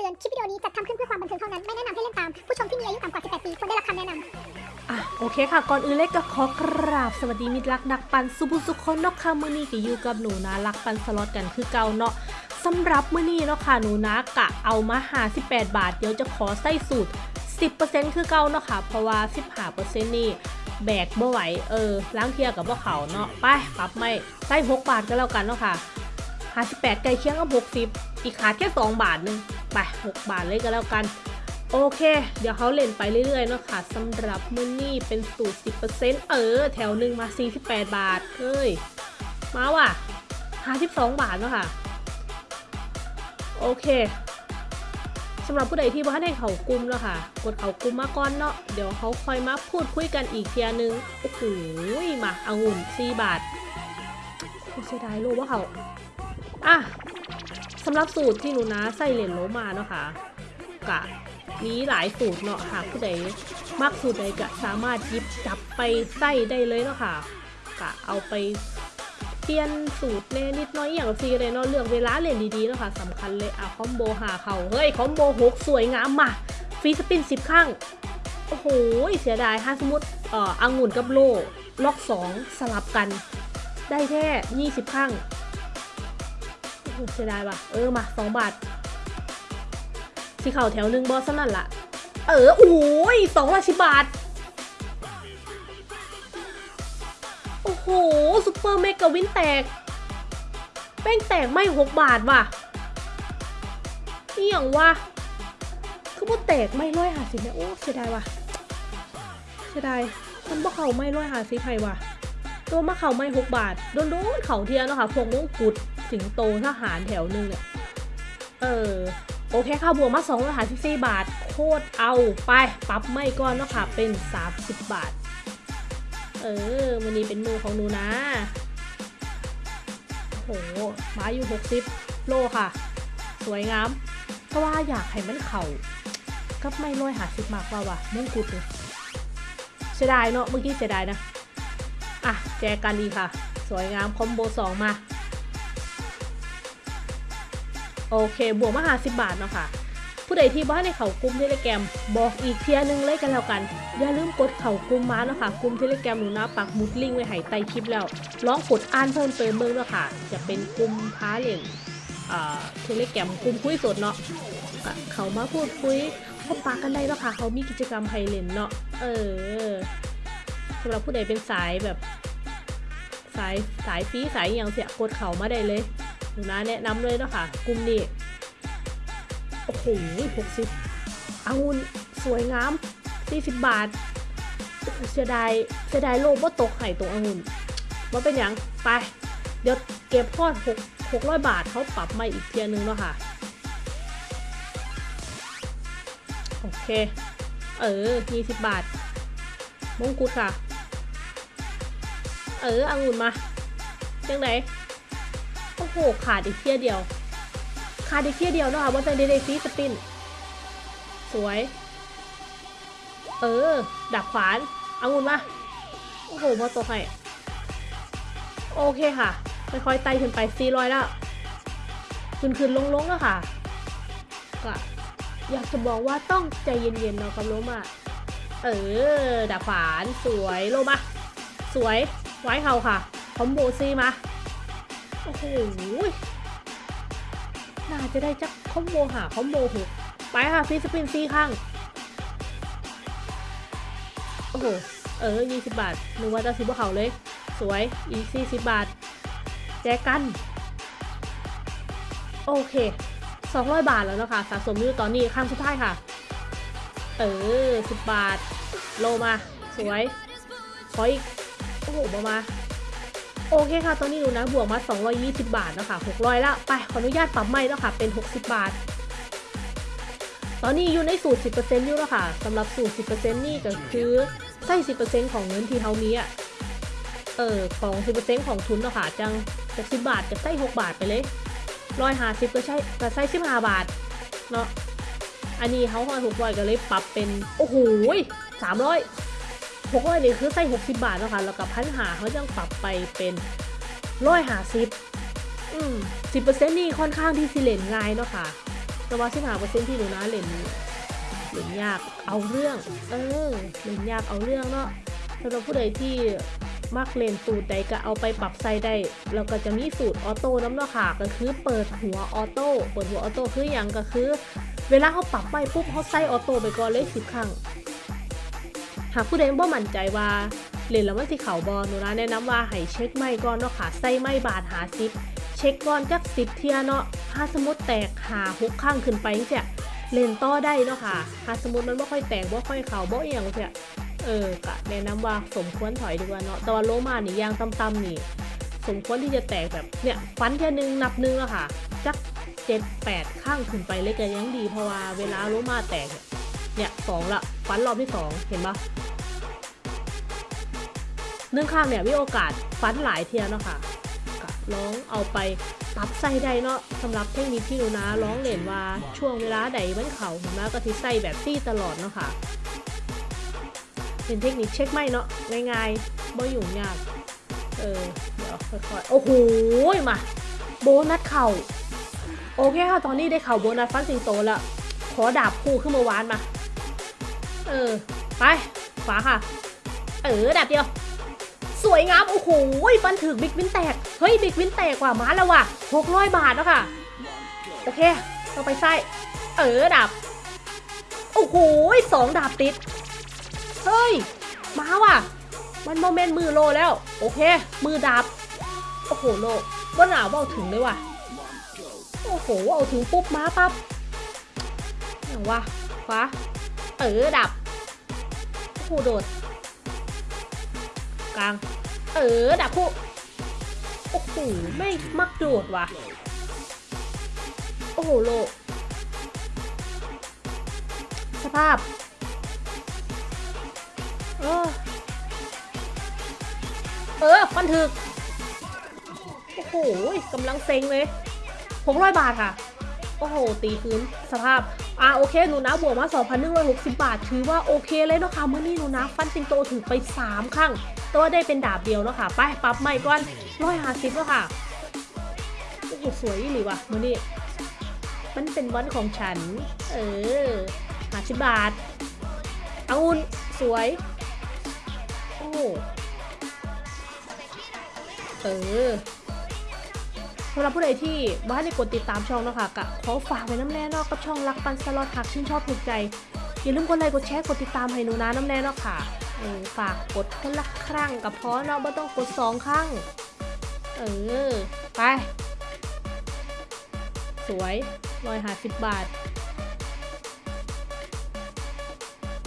ตือน คลิปวิดีโอนี้จัดทำขึ้นเพื่อความบันเทิงเท่านั้น ไม่แนะนำให้เล่นตาม ผู้ชมที่มีอายุต่ำกว่า 18 ปีควรได้รับคำแนะนำอะโอเคค่ะ ก่อนอื่นเล็กก็ขอกราบสวัสดีมิตรรักนักปันสุภุสุคนนาะค่ะมื้อนี้ก็อยู่กับหนูนะรักปันสล็อตกันคือเก่าเนาะสำหรับมื้อนี้เนาะค่ะหนูนะกะเอามา58บาท เดี๋ยวจะขอใส่สูตร 10%คือเก่าเนาะค่ะ เพราะว่า 15%นี่แบกบ่ไหวเออล้างเทียกับบ่เขาเนาะไปปรับไม่ใส่6บาทก็แล้วกันเนาะค่ะ 58ไก่เคียงกับ60 อีกขาดแค่ 2 บาทหนึงไป 6 บาทเลยก็แล้วกัน โอเค เดี๋ยวเขาเล่นไปเรื่อยๆเนาะค่ะสำหรับมื้อนี้เป็นสูตร 10%เออ แถวหนึ่งมา 48 บาทเฮ้ย มาว่ะ 52 บาทเนาะค่ะ โอเคสำหรับผู้ใดที่ว่าให้เขากลุ่มเนาะค่ะ กดเขากลุ่มมาก่อนเนาะเดี๋ยวเขาคอยมาพูดคุยกันอีกเทียนึง โอ้โหมาอางุ่น4บาทโอ้เสียดายโลว่าเขา อะสำหรับสูตรที่หนูนะใส่เหรียญโลมาเนาะค่ะกะมีหลายสูตรเนาะหากผู้ใดมักสูตรใดก็สามารถยิบจับไปใส่ได้เลยเนาะค่ะกะเอาไปเปลี่ยนสูตรแน่นิดน้อยอย่างซีเลยเนาะเลือกเวลาเล่นดีๆเนาะค่ะสำคัญเลยอะคอมโบหาเขาเฮ้ยคอมโบหกสวยงามมาฟรีสปินสิบครั้งโอ้โหเสียดายถ้าสมมติเอ่ออังุ่นกับโลล็อกสองสลับกัน ได้แค่ยี่สิบครั้ง เสียดายว่ะ เออ มาสองบาท สีขาวแถวหนึ่งบอสนั่นละเออ โอ้ยสองร้อยสิบบาท โอ้โหซุปเปอร์เมกะวินแตก แป้งแตกไม่หกบาทว่ะนี่อย่างวะคือว่าแตกไม่ร้อยหาสิบเนี่ยโอ้เสียดายว่ะเสียดายมันบ่เข่าไม่ร้อยหาสิบไพว่ะตัวมะเข่าไม่หกบาท โดนโดนเข่าเทียนเนาะค่ะพวกมงกุฎ สิงโตทหารแถวหนึ่งเนี่ยเออโอเคค่ะบวกมา2ร้อยหาสิบสี่บาท โคตรเอาไปปรับไม่ก้อนเนาะค่ะเป็น 30 บาท เออวันนี้เป็นมือของหนูนะโอ้โหมาอยู่ 60 โลค่ะ สวยงามเพราว่าอยากให้มันเข่ากับไม่ร้อยหาสิบมากกว่าว่ะมงกุฎเลยเสียดายเนาะเมื่อกี้เสียดายนะ อะ แจกันดีค่ะ สวยงามคอมโบสองมา โอเค บวกมาหาสิบบาทเนาะค่ะ ผู้ใดที่บ้านในเขากลุ่มเทเลแกรมบอกอีกเทียหนึงเลยกันแล้วกัน อย่าลืมกดเขากลุ่มมาเนาะค่ะกลุ่มเทเลแกรมหนูนะปักมุดลิงก์ไว้ให้ใต้คลิปแล้วลองกดอ่านเพิ่มเติมเบิ่งเนาะค่ะ จะเป็นกลุ่มท้าเล่นอ่าเทเลแกรมกลุ่มคุยสดเนาะเขามาพูดคุยพบปะกันได้เนาะค่ะเขามีกิจกรรมให้เลนเนาะเออสำหรับผู้ใดเป็นสายแบบ สายสายฟีสายอย่างเสียกดเขามาได้เลย หนูนะแนะนำเลยเนาะค่ะกลุ่มนี้โอ้โหหกสิบองุ่นสวยงามสี่สิบบาทเสียดายเสียดายโลว่าตกไห่ตรงองุ่นว่าเป็นอย่างไป เดี๋ยวเก็บพอดหกหกร้อยบาทเขาปรับมาอีกเทียนึงเนาะค่ะ โอเค เออยี่สิบบาท มงกุฎค่ะ เออองุ่นมาจังไหน โอ้โห ขาดอีกเที่ยเดียว ขาดอีกเที่ยเดียวเนาะคะว่าจะได้ได้ฟรีสปิน สวย เออ ดับขวานเอางุนมา โอ้โหมาตกให้ โอเคค่ะ ค่อยๆไต่ขึ้นไป400แล้ว ขึ้นขึ้นลงๆแล้วค่ะ ก็อยากจะบอกว่าต้องใจเย็นๆเนาะกับโลมา เออดับขวานสวยโลมา สวย ไว้เขาค่ะคอมโบซีมา อ้โหน่าจะได้จักคอมโบหาคอมโบหกไปค่ะฟีสปินซีข้าง โอ้โห เออยี่สิบบาทนึกว่าจะซื้อพวกเขาเลย สวย อีกสี่สิบบาท แจกัน โอเคสองร้อยบาทแล้วนะคะสะสมอยู่ตอนนี้ข้างสุดท้ายค่ะ เออสิบบาท โลมา สวย ขออีก โอ้โหมามา โอเคค่ะ ตอนนี้หนูนะบวกมา 220 บาทแล้วค่ะ600แล้วไปขออนุญาตปรับใหม่แล้วค่ะเป็น 60 บาท ตอนนี้อยู่ในสูตร 10%อยู่แล้วค่ะสำหรับสูตร 10%นี่ก็คือใส่10%ของเงินที่เขามีอะเออของ 10%ของทุนเนาะค่ะจังจาก10 บาทจะใส่6บาทไปเลยร้อยหาสิบก็ใช่ก็ใส่15บาทเนาะอันนี้เขาหอย600ก็เลยปรับเป็น โอ้โห300 หกร้อยนี่คือใส่หกสิบบาทแล้วค่ะแล้วกับพันหาเขายังปรับไปเป็นร้อยหาสิบอืมสิบเปอร์เซ็นต์นี่ค่อนข้างที่สิเลนง่ายเนาะค่ะ แต่ว่าสิบห้าเปอร์เซ็นต์ที่หนูนาเล่นเล่นยากเอาเรื่อง เออเล่นยากเอาเรื่องเนาะสำหรับผู้ใดที่มักเลนสูตรใดก็เอาไปปรับใส่ได้แล้วก็จะมีสูตร auto นำเนาะค่ะก็คือเปิดหัว auto เปิดหัว auto คืออย่างก็คือ เวลาเขาปรับไปปุ๊บเขาใส่ออโต้ไปก่อนเลยสิบครั้ง หากผู้ใดบ่มั่นใจว่าเล่นแล้วมันสิเข่าบอลหนูนะแนะนำว่าให้เช็คไม่ก่อนเนาะค่ะใส่ไม่บาดหาซิปเช็คก่อนจักสิบเทียเนาะถ้าสมมติแตกหาหกข้างขึ้นไปจังซี่ยเล่นต่อได้เนาะค่ะถ้าสมมติมันไม่ค่อยแตกบ่ค่อยเข่าบ่เอียงเสียเออกะแนะนำว่าสมควรถอยดีกว่าเนาะแต่ว่าโลมานี่ยางต่ำๆนี่ สมควรที่จะแตกแบบเนี่ยฟันแค่นึงนับนึงอะค่ะจักเจ็ดแปดข้างขึ้นไปเล็กก็ยังดีเพราะว่าเวลาโลมาแตกเนี่ยเนี่ยสองละฟันรอบที่สองเห็นปะ หนึ่งข้างเนี่ยมีโอกาสฟันหลายเทียเนาะค่ะก็ลองเอาไปปรับใส่ได้เนาะสำหรับเทคนิคที่หนูนะร้องเล่นว่าช่วงเวลาใดมันเข่าหนูนะก็ทิใส่แบบซี่ตลอดเนาะค่ะเป็นเทคนิคเช็คไม่เนาะง่ายๆไม่ยุ่งยากเออเดี๋ยวค่อยๆโอ้โหมาโบนัสเข่าโอเคค่ะตอนนี้ได้เข่าโบนัสฟันสิงโตแล้วขอดาบคู่ขึ้นมาวานมา เออ ไปขวาค่ะ เออดาบเดียว สวยงาม โอ้โหฟันถึก big win แตก เฮ้ย big win แตกว่ะมาแล้วว่ะหกร้อยบาทแล้วค่ะ โอเคต้องไปไส้เออดาบโอ้โหสองดาบติด เฮ้ย มาว่ะ มันโมเมนต์มือโลแล้ว โอเค มือดับโอ้โหโลว่าหนาวว่าเอาถึงเลยว่ะ โอ้โหเอาถึงปุ๊บมาปั๊บอย่างว่าฟ้าเออดับ โอ้โหโดด กลาง เออดับคู่ โอ้โห ไม่มักโดดว่ะ โอ้โห โล สภาพเออเออฟันถึก โอ้โหกำลังเซ็งเลยหกร้อยบาทค่ะ โอ้โห ตีคืนสภาพ อ่าโอเค หนูนะบวกมา 2,160 บาท ถือว่าโอเคเลยเนาะค่ะเมื่อนี้หนูนะฟันสิงโตถือไป 3 ครั้งแต่ว่าได้เป็นดาบเดียวเนาะค่ะ ไปปรับใหม่ก่อนร้อยห้าสิบแล้วค่ะ โอ้โห สวยอีหรือวะมื่อนี้ มันเป็นวันของฉัน เออห้าสิบบาทอาอุ่นสวย โอ้ เออ สำหรับผู้ใดที่บ้านในกดติดตามช่องเนาะค่ะกะขอฝากไว้น้ำแน่นอกกับช่องรักปันสล็อตหักชื่นชอบถูกใจ อย่าลืมกดไลค์กดแชร์กดติดตามให้หนูนะน้ำแน่นาะค่ะเออฝากกดคนละครั้งกับพอเนาะไม่ต้องกดสองครั้งเออไป สวยร้อยหาสิบบาท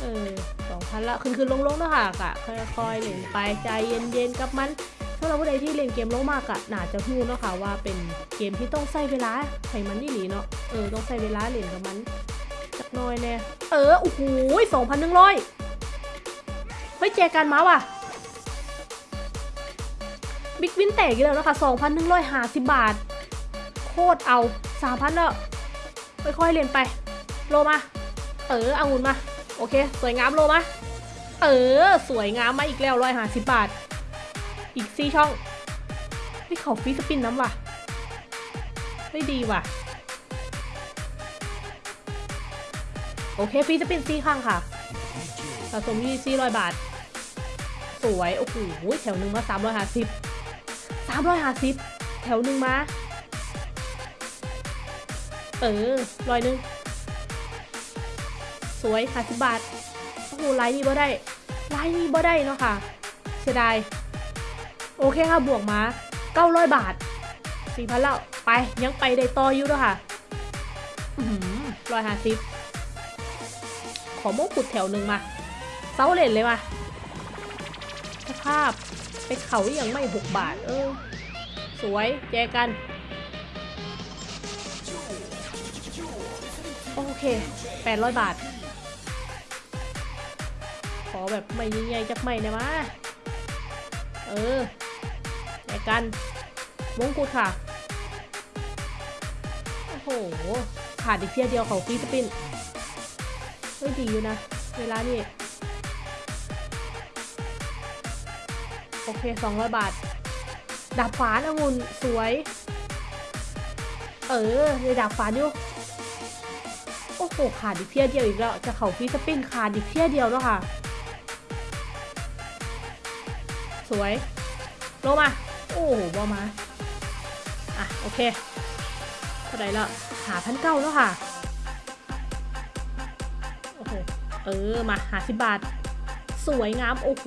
เออสองพันละ ขึ้นขึ้นลงลงๆเนาะค่ะกะค่อยๆเล่นไปใจเย็นๆกับมัน ถ้าเราผู้ใดที่เล่นเกมโลมากอะน่าจะพูดเนาะค่ะว่าเป็นเกมที่ต้องใช้เวลาให้มันนี่หลีเนาะเออต้องใช้เวลาเล่นกับมันจักน้อยแน่เออโอ้โหสองพันหนึ่งร้อยเฮ้ยแจกันมาว่ะบิ๊กวินแตกอีกแล้วนะคะสองพันหนึ่งร้อยห้าสิบบาท โคตรเอาสามพันแล้วค่อยๆเล่นไป โลมา เออเอางุนมา โอเค สวยงามโลมา เออ สวยงามมาอีกแล้วร้อยห้าสิบบาท อีกสี่ช่องนี่เขาฟีสปินน้ำว่ะ ไม่ดีว่ะ โอเคฟีสปินสี่ข้างค่ะสะสมยี่สี่ร้อยบาท สวย โอ้โหแถวหนึ่งมาสามร้อยห้าสิบสามร้อยห้าสิบแถวหนึ่งมา เออร้อยหนึ่งสวยค่ะสิบบาท โอ้โหไลน์นี้บ่ได้ไลน์นี้บ่ได้เนาะค่ะ เสียดาย โอเคค่ะบวกมา900 บาท 4,000แล้วไปยังไปได้ต่ออยู่ด้วยค่ะร้อยห้าสิบขอโมกขุดแถวหนึ่งมาเซาเลนเลยมาสภาพไปเขาอย่างไม่6บาท เออ สวยแจกันโอเค800บาท ขอแบบไม่ใหญ่ๆจักไม่นะมาเออ แจกันมงกุฎค่ะ โอ้โห ขาดอีกเพียเดียวของฟีสปินเฮ้ยดีอยู่นะ เวลานี่ โอเค 200 บาท ดาบฝานองุ่นสวย เออในดาบฝานอยู่โอ้โห ขาดอีกเที่ยเดียวอีกแล้ว จะเข่าฟีสปินขาดอีกเที่ยเดียวแล้วค่ะ สวย ลงมา โอ้โหบอมา อะ โอเคเท่าไหร่ละหาพันเก้าแล้วค่ะ โอ้โห เออ มาหาสิบบาท สวยงาม โอ้โห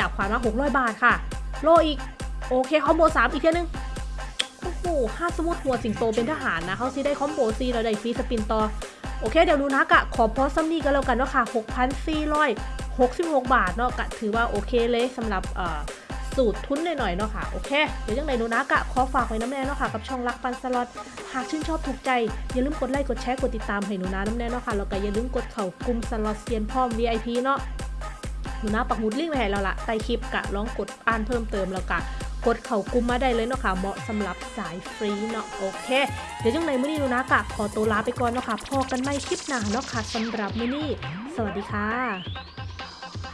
ดาบขวานมาหกร้อยบาทค่ะ โลอีก โอเค คอมโบสามอีกเทียนึง โอ้โหห้าสมุดหัวสิงโตเป็นทหารนะเขาซิได้คอมโบซีแล้วได้ฟรีสปินต่อ โอเค เดี๋ยวดูนะกะ ขอพอซัมนี่กันแล้วกันเนาะค่ะ6,466บาทเนาะกะถือว่าโอเคเลยสำหรับเอ่อ สูตรทุนหน่อยๆเนาะค่ะ โอเค เดี๋ยวยังไงดูนะกะขอฝากไว้น้ำแน่เนาะค่ะ กับช่องรักปันสล็อต หากชื่นชอบถูกใจ อย่าลืมกดไลค์ กดแชร์ กดติดตามให้หนูนะน้ำแน่เนาะค่ะ แล้วก็อย่าลืมกดเข่ากลุ่มสล็อตเซียนพร้อม VIP เนาะ หนูนะปักหมุดลิงก์ไว้ให้เราละใต้คลิปกะลองกดอ่านเพิ่มเติมแล้วกะกดเข่ากลุ่มมาได้เลยเนาะค่ะเหมาะสำหรับสายฟรีเนาะโอเค เดี๋ยวจังในมื้อนี้หนูนะกะขอตัวลาไปก่อนเนาะค่ะพอกันไม่คลิปหน้าเนาะค่ะสำหรับมื้อนี้ สวัสดีค่ะ